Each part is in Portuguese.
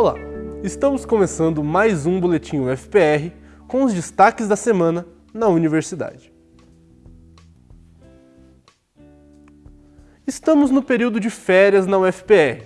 Olá, estamos começando mais um Boletim UFPR com os destaques da semana na universidade. Estamos no período de férias na UFPR,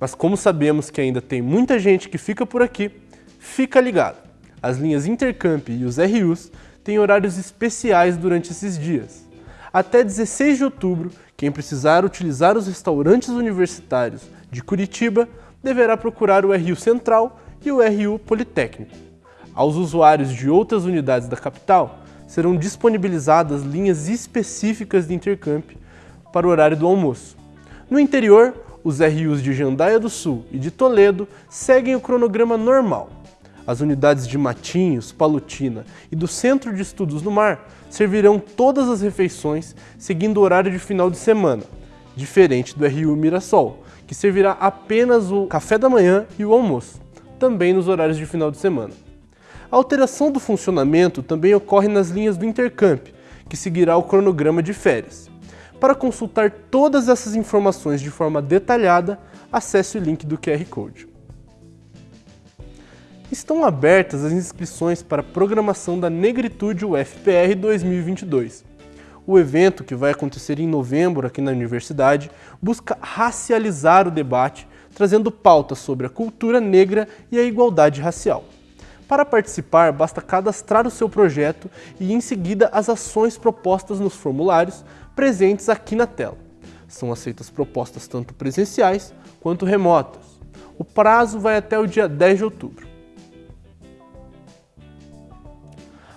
mas como sabemos que ainda tem muita gente que fica por aqui, fica ligado. As linhas Intercamp e os RUs têm horários especiais durante esses dias. Até 16 de outubro, quem precisar utilizar os restaurantes universitários de Curitiba deverá procurar o RU Central e o RU Politécnico. Aos usuários de outras unidades da capital, serão disponibilizadas linhas específicas de intercamp para o horário do almoço. No interior, os RUs de Jandaia do Sul e de Toledo seguem o cronograma normal. As unidades de Matinhos, Palutina e do Centro de Estudos no Mar servirão todas as refeições seguindo o horário de final de semana, diferente do RU Mirassol, que servirá apenas o café da manhã e o almoço, também nos horários de final de semana. A alteração do funcionamento também ocorre nas linhas do Intercamp, que seguirá o cronograma de férias. Para consultar todas essas informações de forma detalhada, acesse o link do QR Code. Estão abertas as inscrições para a programação da Negritude UFPR 2022. O evento, que vai acontecer em novembro aqui na universidade, busca racializar o debate, trazendo pautas sobre a cultura negra e a igualdade racial. Para participar, basta cadastrar o seu projeto e, em seguida, as ações propostas nos formulários presentes aqui na tela. São aceitas propostas tanto presenciais quanto remotas. O prazo vai até o dia 10 de outubro.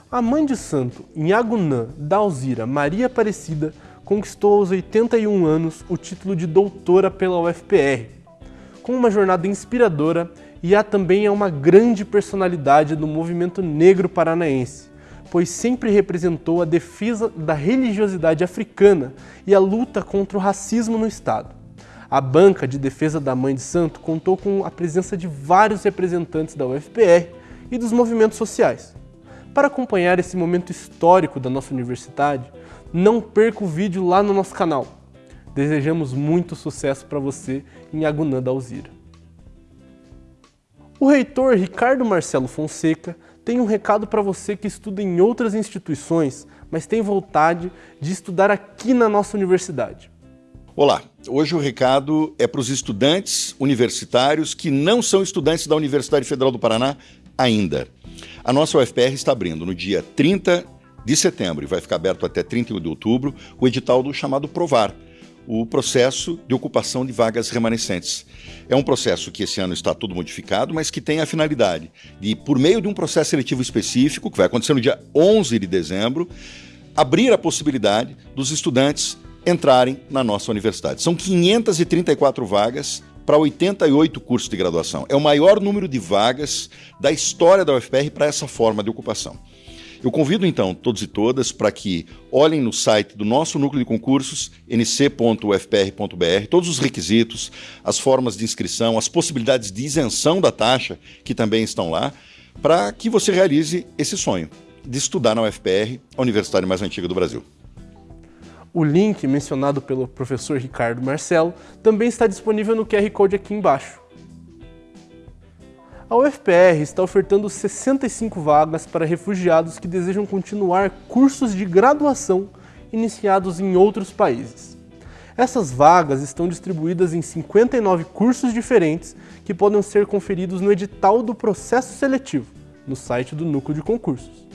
A mãe de santo, Nhagunã Dalzira Maria Aparecida, conquistou aos 81 anos o título de doutora pela UFPR. Com uma jornada inspiradora, Iá também é uma grande personalidade do movimento negro paranaense, pois sempre representou a defesa da religiosidade africana e a luta contra o racismo no Estado. A banca de defesa da Mãe de Santo contou com a presença de vários representantes da UFPR e dos movimentos sociais. Para acompanhar esse momento histórico da nossa universidade, não perca o vídeo lá no nosso canal. Desejamos muito sucesso para você em Agunã da Alzira. O reitor Ricardo Marcelo Fonseca tem um recado para você que estuda em outras instituições, mas tem vontade de estudar aqui na nossa universidade. Olá, hoje o recado é para os estudantes universitários que não são estudantes da Universidade Federal do Paraná ainda. A nossa UFPR está abrindo no dia 30 de setembro e vai ficar aberto até 31 de outubro o edital do chamado Provar, o processo de ocupação de vagas remanescentes. É um processo que esse ano está tudo modificado, mas que tem a finalidade de, por meio de um processo seletivo específico, que vai acontecer no dia 11 de dezembro, abrir a possibilidade dos estudantes entrarem na nossa universidade. São 534 vagas para 88 cursos de graduação. É o maior número de vagas da história da UFPR para essa forma de ocupação. Eu convido então todos e todas para que olhem no site do nosso núcleo de concursos, nc.ufpr.br, todos os requisitos, as formas de inscrição, as possibilidades de isenção da taxa que também estão lá, para que você realize esse sonho de estudar na UFPR, a universidade mais antiga do Brasil. O link mencionado pelo professor Ricardo Marcelo também está disponível no QR Code aqui embaixo. A UFPR está ofertando 65 vagas para refugiados que desejam continuar cursos de graduação iniciados em outros países. Essas vagas estão distribuídas em 59 cursos diferentes que podem ser conferidos no edital do processo seletivo, no site do Núcleo de Concursos.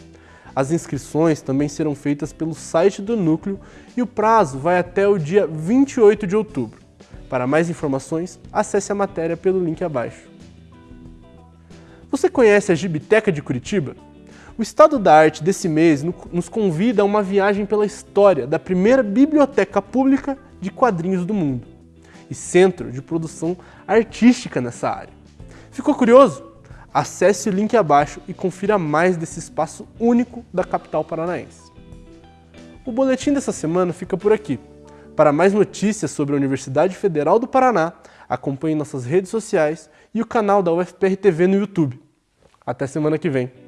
As inscrições também serão feitas pelo site do Núcleo e o prazo vai até o dia 28 de outubro. Para mais informações, acesse a matéria pelo link abaixo. Você conhece a Gibiteca de Curitiba? O Estado da Arte desse mês nos convida a uma viagem pela história da primeira biblioteca pública de quadrinhos do mundo e centro de produção artística nessa área. Ficou curioso? Acesse o link abaixo e confira mais desse espaço único da capital paranaense. O boletim dessa semana fica por aqui. Para mais notícias sobre a Universidade Federal do Paraná, acompanhe nossas redes sociais e o canal da UFPR TV no YouTube. Até semana que vem.